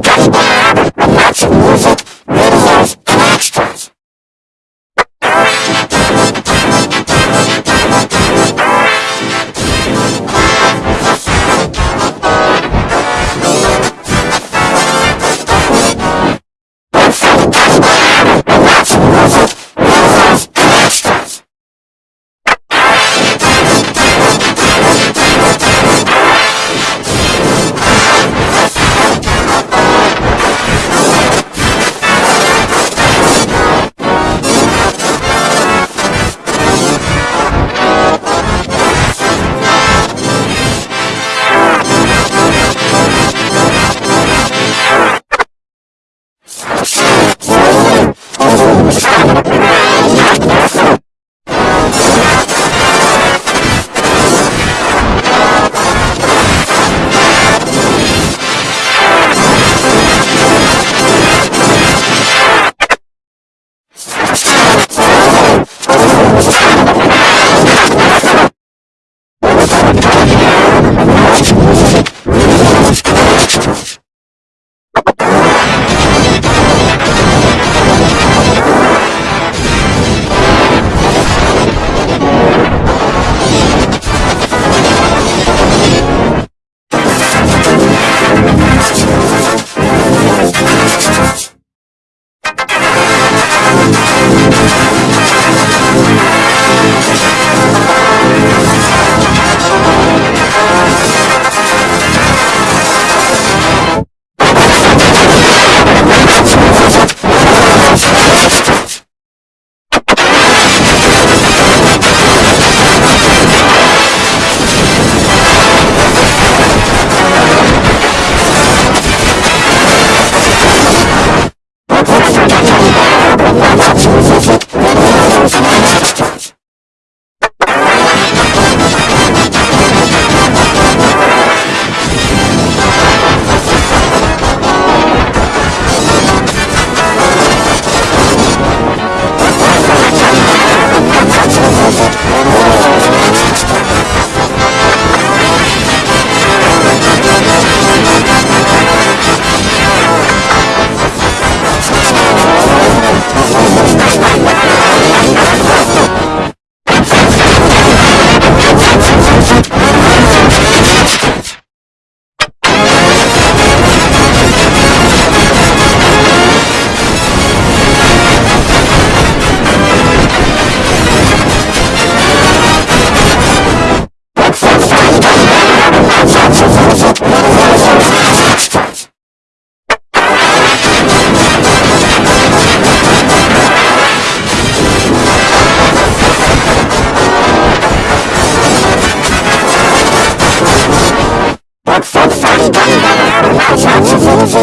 Gummy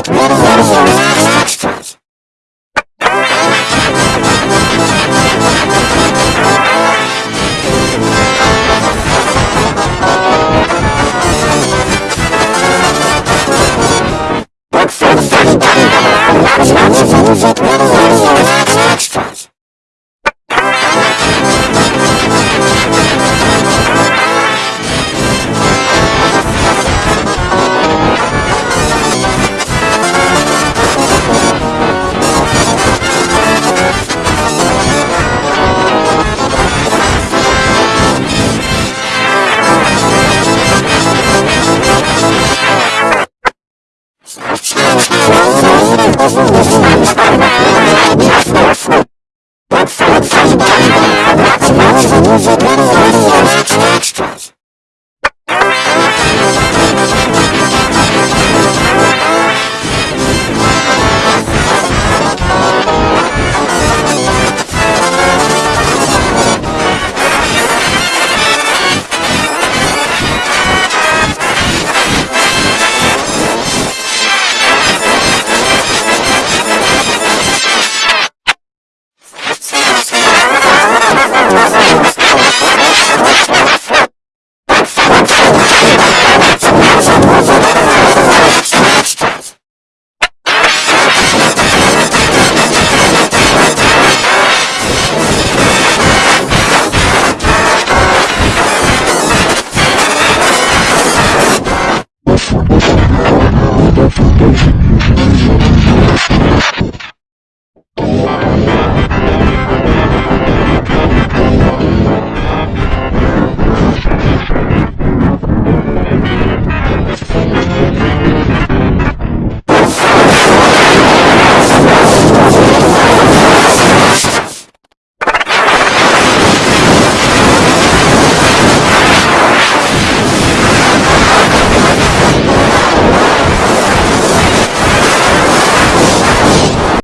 Beautiful, beautiful, beautiful. Yes,